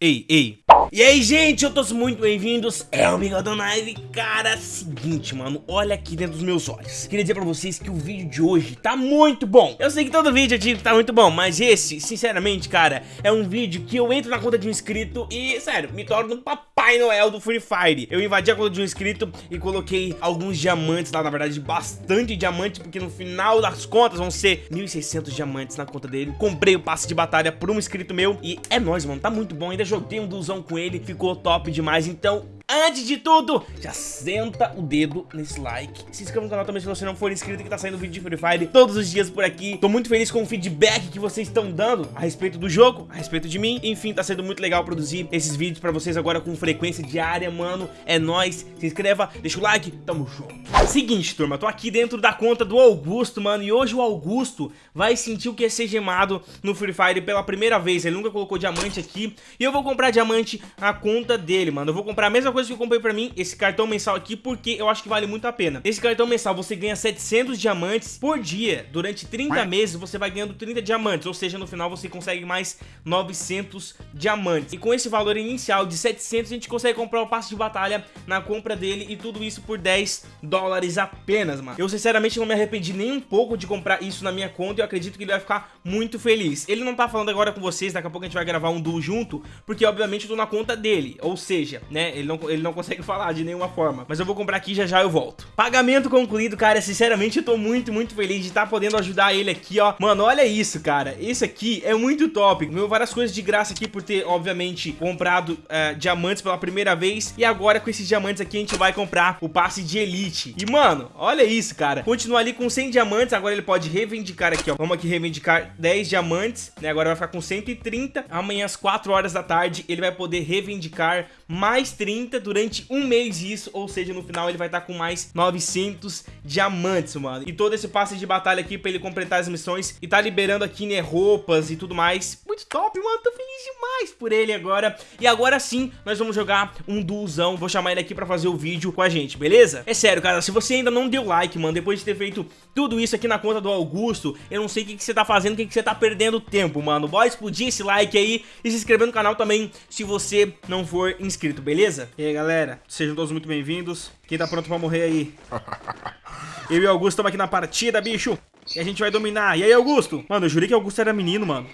ei, ei. E aí, gente, eu tô muito bem-vindos, é o Bigodão Live. Cara, seguinte, mano, olha aqui dentro dos meus olhos. Queria dizer pra vocês que o vídeo de hoje tá muito bom. Eu sei que todo vídeo eu digo que tá muito bom, mas esse, sinceramente, cara, é um vídeo que eu entro na conta de um inscrito e, sério, me torno um Papai Noel do Free Fire. Eu invadi a conta de um inscrito e coloquei alguns diamantes lá, na verdade, bastante diamantes, porque no final das contas vão ser 1.600 diamantes na conta dele. Comprei o passe de batalha por um inscrito meu e é nóis, mano, tá muito bom. Ainda joguei um duzão com ele, ficou top demais. Então, Antes de tudo, já senta o dedo nesse like Se inscreva no canal também se você não for inscrito Que tá saindo vídeo de Free Fire todos os dias por aqui. Tô muito feliz com o feedback que vocês estão dando A respeito do jogo, a respeito de mim. Enfim, tá sendo muito legal produzir esses vídeos pra vocês agora Com frequência diária, mano. É nóis, se inscreva, deixa o like, tamo junto. Seguinte, turma, tô aqui dentro da conta do Augusto, mano E hoje o Augusto vai sentir o que é ser gemado no Free Fire pela primeira vez. Ele nunca colocou diamante aqui E eu vou comprar diamante na conta dele, mano. Eu vou comprar a mesma coisa que eu comprei pra mim, esse cartão mensal aqui, porque eu acho que vale muito a pena. Esse cartão mensal você ganha 700 diamantes por dia. Durante 30 meses você vai ganhando 30 diamantes, ou seja, no final você consegue mais 900 diamantes. E com esse valor inicial de 700, a gente consegue comprar o passe de batalha na compra dele e tudo isso por 10 dólares apenas, mano. Eu sinceramente não me arrependi nem um pouco de comprar isso na minha conta e eu acredito que ele vai ficar muito feliz. Ele não tá falando agora com vocês, daqui a pouco a gente vai gravar um duo junto, porque obviamente eu tô na conta dele, ou seja, né, ele não, ele não consegue falar de nenhuma forma. Mas eu vou comprar aqui já já eu volto. Pagamento concluído, cara. Sinceramente, eu tô muito, muito feliz de estar tá podendo ajudar ele aqui, ó. Mano, olha isso, cara. Esse aqui é muito top. Meu, várias coisas de graça aqui por ter, obviamente, comprado é, diamantes pela primeira vez. E agora, com esses diamantes aqui, a gente vai comprar o passe de elite. E, mano, olha isso, cara. Continua ali com 100 diamantes. Agora ele pode reivindicar aqui, ó. Vamos aqui reivindicar 10 diamantes, né? Agora vai ficar com 130. Amanhã, às 4 horas da tarde, ele vai poder reivindicar mais 30 durante durante um mês isso, ou seja, no final ele vai estar tá com mais 900 diamantes, mano. E todo esse passe de batalha aqui pra ele completar as missões e tá liberando aqui, né, roupas e tudo mais. Muito top, mano, tô feliz demais por ele agora. E agora sim, nós vamos jogar um duozão, vou chamar ele aqui pra fazer o vídeo com a gente, beleza? É sério, cara, se você ainda não deu like, mano, depois de ter feito tudo isso aqui na conta do Augusto, eu não sei o que, que você tá fazendo, o que, que você tá perdendo tempo, mano. Bora explodir esse like aí e se inscrever no canal também se você não for inscrito, beleza? E aí, galera? sejam todos muito bem-vindos. Quem tá pronto pra morrer aí? Eu e Augusto estamos aqui na partida, bicho. E a gente vai dominar. E aí, Augusto? Mano, eu jurei que Augusto era menino, mano.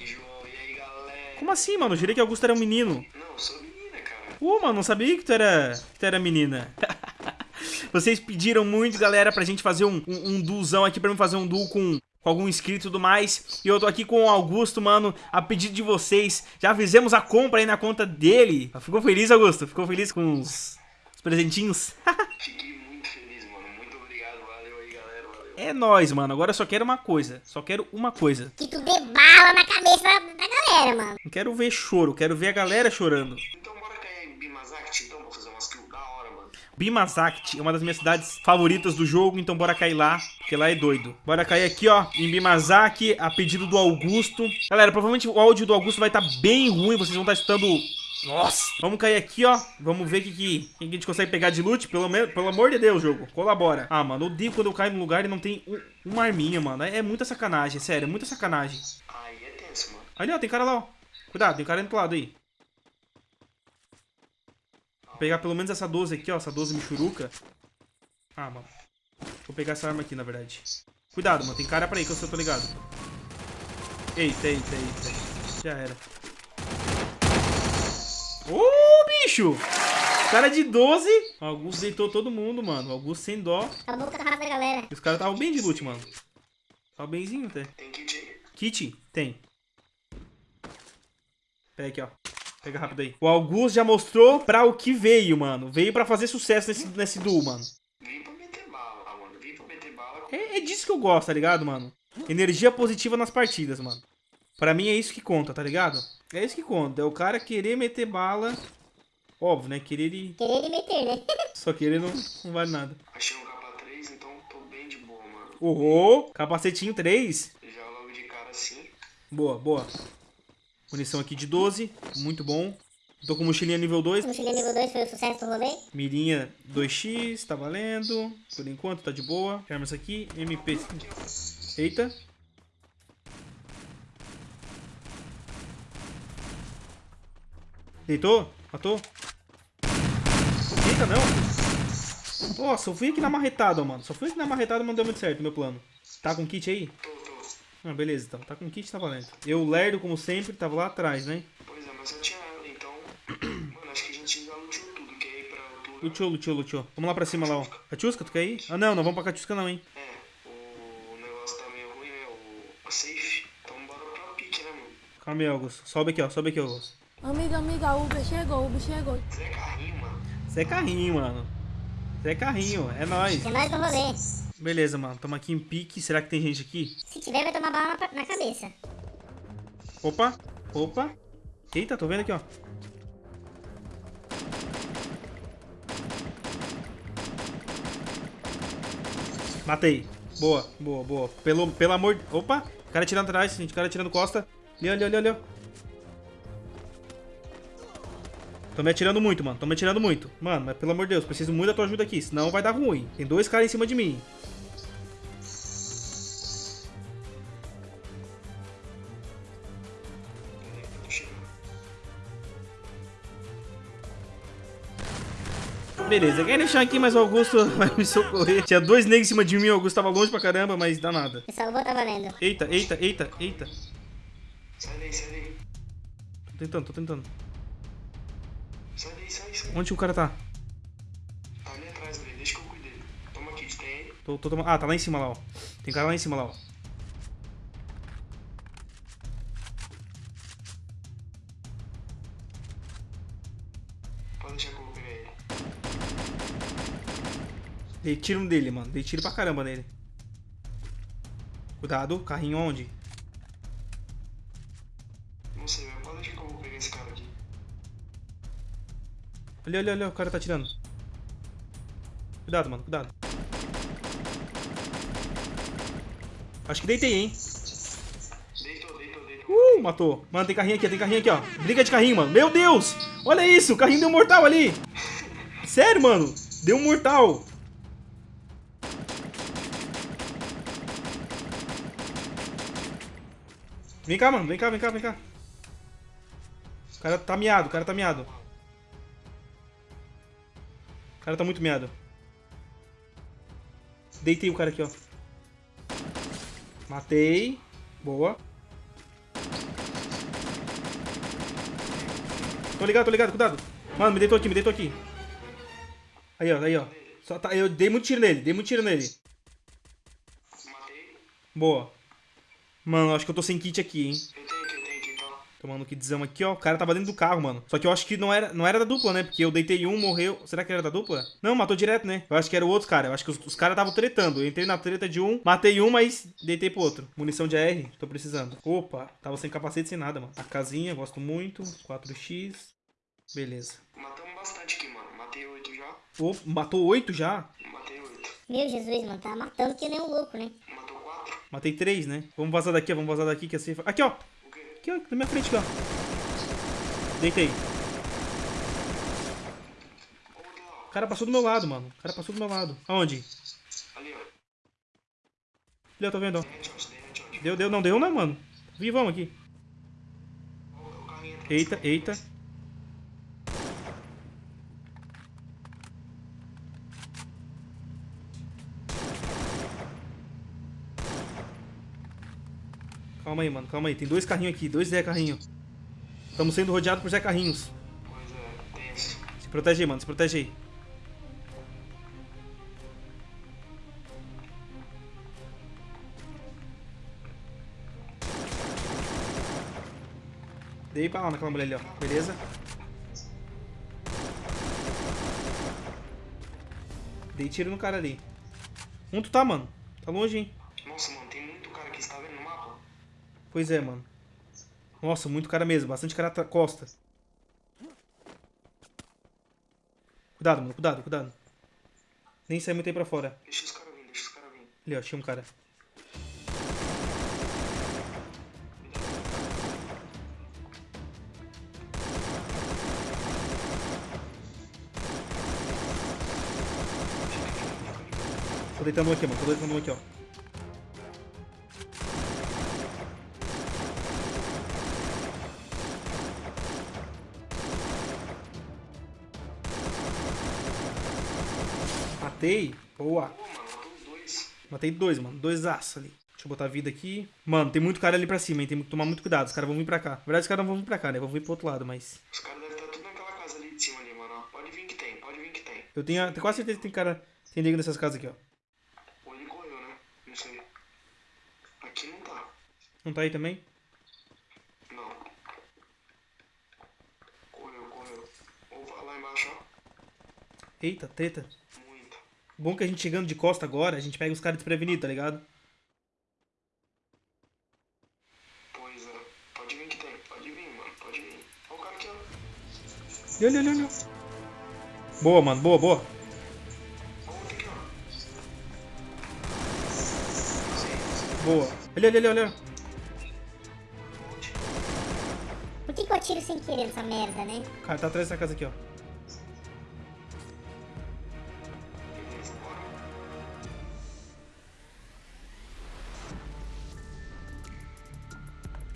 Como assim, mano? Eu jurei que Augusto era um menino. Não, sou menina, cara. Uh, mano, não sabia que tu era, que tu era menina. Vocês pediram muito, galera, pra gente fazer um, um, um duozão aqui, pra mim fazer um duo com com algum inscrito e tudo mais. E eu tô aqui com o Augusto, mano, a pedido de vocês. Já fizemos a compra aí na conta dele. Ficou feliz, Augusto? Ficou feliz com os, os presentinhos? Fiquei muito feliz, mano. Muito obrigado. Valeu aí, galera. Valeu. É nóis, mano. Agora eu só quero uma coisa. Só quero uma coisa. Que tu dê bala na cabeça da, da galera, mano. Não quero ver choro. Quero ver a galera chorando. Então bora cair em Bimazakt, então, pra fazer umas kills da hora, mano. Bimazakt é uma das minhas cidades favoritas do jogo, então bora cair lá, porque lá é doido. Bora cair aqui, ó, em Bimazaki, a pedido do Augusto. Galera, provavelmente o áudio do Augusto vai estar tá bem ruim, vocês vão estar tá escutando... Nossa! Vamos cair aqui, ó. Vamos ver o que, que, que, a gente consegue pegar de loot. Pelo, menos, pelo amor de Deus, jogo. Colabora. Ah, mano, eu odeio quando eu caio num lugar e não tem um, uma arminha, mano. É, é muita sacanagem, sério. É muita sacanagem. Aí é tenso, mano. Ali, ó, tem cara lá, ó. Cuidado, tem cara indo pro lado aí pegar pelo menos essa 12 aqui, ó. Essa 12 Michuruca. Ah, mano. Vou pegar essa arma aqui, na verdade. Cuidado, mano. Tem cara pra aí que eu só tô ligado. Eita, eita, eita. Já era. Ô, oh, bicho! Cara de 12. O Augusto deitou todo mundo, mano. O Augusto sem dó. Acabou com a raça da galera. Os caras estavam bem de loot, mano. Tava benzinho até. Tem kit aí? Kit? Tem. Pega aqui, ó. Pega rápido aí. O Augusto já mostrou pra o que veio, mano. Veio pra fazer sucesso nesse, nesse duo, mano. Vim pra meter bala, mano. Vim pra meter bala. É, é disso que eu gosto, tá ligado, mano? Energia positiva nas partidas, mano. Pra mim é isso que conta, tá ligado? É isso que conta. É o cara querer meter bala. Óbvio, né? Querer ele... Querer ele meter, né? Só querer não, não vale nada. Achei um capa 3, então tô bem de boa, mano. Oh, capacetinho 3. Já logo de cara assim. Boa, boa. Munição aqui de 12, muito bom. Tô com mochilinha nível 2. Mochilinha nível 2 foi o sucesso do rolê. Mirinha 2x, tá valendo. Por enquanto tá de boa. Arma essa aqui, MP. Eita. Deitou? Matou? Eita, não. Nossa, eu fui aqui na marretada, mano. Só fui aqui na marretada, mas não deu muito certo meu plano. Tá com kit aí? Tô, tô. Ah, beleza, então. Tá com kit, tá valendo. Eu, lerdo, como sempre, tava lá atrás, né? Pois é, mas eu tinha ela, então. Mano, acho que a gente já lutou tudo. Quer Luteou, luteou, luteou. Vamos lá pra cima lá, ó. Catiusca, tu quer ir? Ah, não, não vamos pra Catiusca não, hein. É, o negócio tá meio ruim, né? O, safe. Então bora pra pique, né, mano? Calma aí, Augusto. Sobe aqui, ó. Sobe aqui, Augusto. Amiga, amiga, o Uber chegou, o Uber chegou. Zé Carrinho, mano. Isso é carrinho, mano. Isso é carrinho, é nóis. É nóis no rolê. Beleza, mano. Tamo aqui em pique. Será que tem gente aqui? Se tiver, vai tomar bala na cabeça. Opa, opa. Eita, tô vendo aqui, ó. Matei. Boa, boa, boa. Pelo, pelo amor... de- Opa, cara tirando atrás, gente. Cara tirando costa. Ali, ali, ali, ali. Tô me atirando muito, mano. Tô me atirando muito. Mano, mas pelo amor de Deus, preciso muito da tua ajuda aqui. Senão vai dar ruim. Tem dois caras em cima de mim. Beleza, quer deixar aqui, mas o Augusto vai me socorrer. Tinha dois negros em cima de mim, o Augusto tava longe pra caramba, mas dá nada. Eu salvou, tá valendo. Eita, eita, eita, eita. Sai daí, sai daí. Tô tentando, tô tentando. Sai daí, sai, sai. Onde o cara tá? Tá ali atrás, velho. Deixa que eu cuide dele. Toma kit, tem aí? Tô, tô tomando. Ah, tá lá em cima lá, ó. Tem cara lá em cima lá, ó. Dei tiro dele, mano. Dei tiro pra caramba nele. Cuidado, carrinho onde? Não sei. Pode deixar que eu vou pegar esse cara aqui. Olha, olha, olha, o cara tá tirando. Cuidado, mano, cuidado. Acho que deitei, hein? Deitou, deitou, deitou. Uh, matou. Mano, tem carrinho aqui, tem carrinho aqui, ó. Briga de carrinho, mano. Meu Deus! Olha isso, o carrinho deu um mortal ali. Sério, mano. Deu um mortal. Vem cá, mano. Vem cá, vem cá, vem cá. O cara tá miado, o cara tá miado. O cara tá muito miado. Deitei o cara aqui, ó. Matei. Boa. Tô ligado, tô ligado, cuidado. Mano, me deitou aqui, me deitou aqui. Aí, ó, aí, ó. Só tá, eu dei muito tiro nele, dei muito tiro nele. Matei. Boa. Mano, acho que eu tô sem kit aqui, hein. Tenho aqui, tá? Tomando kitzão aqui, ó. O cara tava dentro do carro, mano. Só que eu acho que não era, não era da dupla, né? Porque eu deitei um, morreu. Será que era da dupla? Não, matou direto, né? Eu acho que era o outro cara. Eu acho que os, os caras estavam tretando. Eu entrei na treta de um, matei um, mas deitei pro outro. Munição de AR, tô precisando. Opa, tava sem capacete, sem nada, mano. A casinha, gosto muito. 4x. Beleza. Matamos bastante aqui, mano. Matei oito já. Opa, matou oito já? Matei oito. Meu Jesus, mano, tá matando que nem um louco, né? Quatro. Matei três, né? Vamos vazar daqui. Vamos vazar daqui que assim. Aqui, ó. Aqui, ó. Na minha frente, ó. Deitei. O cara passou do meu lado, mano. O cara passou do meu lado. Aonde? Ali, ó. Ali, ó, tô vendo, ó. Deu, deu, não deu, não, mano. Vivão aqui. Eita, eita. Calma aí, mano, calma aí. Tem dois carrinhos aqui, dois Zé Carrinho. Estamos sendo rodeados por Zé Carrinhos. Pois é, tenso. Se protege aí, mano, se protege aí. Dei lá naquela mulher ali, ó. Beleza? Dei tiro no cara ali. Onde tu tá, mano? Tá longe, hein? Nossa, mano, tem muito cara aqui. Você tá vendo no mapa? Pois é, mano. Nossa, muito cara mesmo. Bastante cara costa. Cuidado, mano. Cuidado, cuidado. Nem sai muito aí pra fora. Deixa os caras vir, deixa os caras vir. Ali, ó. Achei um cara. Tô deitando um aqui, mano. Tô deitando um aqui, ó. Matei. Boa. Matei dois, mano. Dois aço ali. Deixa eu botar vida aqui. Mano, tem muito cara ali pra cima, hein? Tem que tomar muito cuidado. Os caras vão vir pra cá. Na verdade, os caras não vão vir pra cá, né? Vão vir pro outro lado, mas... Os caras devem estar tudo naquela casa ali de cima ali, mano. Pode vir que tem, pode vir que tem. Eu tenho, tenho quase certeza que tem cara... Tem nego nessas casas aqui, ó. Ou ele correu, né? Não sei. Aqui não tá. Não tá aí também? Não. Correu, correu. Ou lá embaixo, ó. Eita, treta. Bom que a gente chegando de costa agora, a gente pega os caras desprevenidos, tá ligado? Pois é. Pode vir que tem. Pode vir, mano. Pode vir. Olha o cara aqui, ó. Olha, olha, olha. Boa, mano. Boa, boa. Boa. Olha, olha, olha, olha. Por que, que eu atiro sem querer nessa merda, né? O cara tá atrás dessa casa aqui, ó.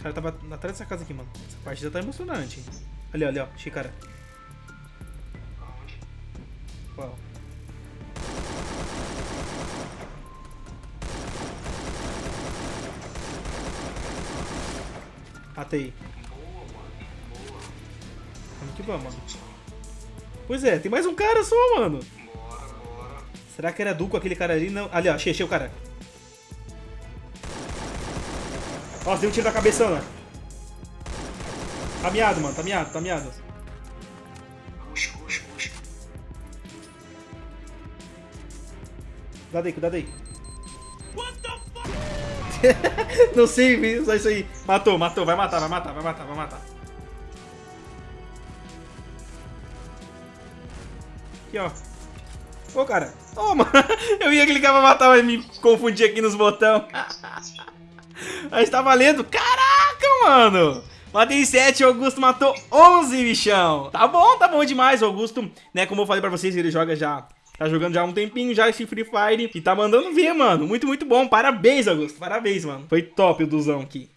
Cara tava atrás dessa casa aqui, mano. Essa partida tá emocionante. Ali, ali, ó. Achei cara. Aonde? Uau. Matei. Boa, mano. Boa. Vamos que vamos, mano. Pois é, tem mais um cara só, mano. Bora, bora. Será que era Duco aquele cara ali? Não. Ali, ó. Achei, achei o cara. Nossa, deu um tiro na cabeça, né? Tá miado, mano. Tá miado, tá miado. Puxa, puxa, puxa. Cuidado aí, cuidado aí. Não sei, só isso aí. Matou, matou, vai matar, vai matar, vai matar, vai matar. Aqui, ó. Ô, cara. Ô, mano. Eu ia clicar pra matar, mas me confundi aqui nos botões. Mas tá valendo. Caraca, mano. Matei 7, o Augusto matou 11, bichão. Tá bom, tá bom demais. Augusto, né, como eu falei pra vocês, ele joga já... Tá jogando já há um tempinho já esse Free Fire e tá mandando ver, mano. Muito, muito bom. Parabéns, Augusto. Parabéns, mano. Foi top o duzão aqui.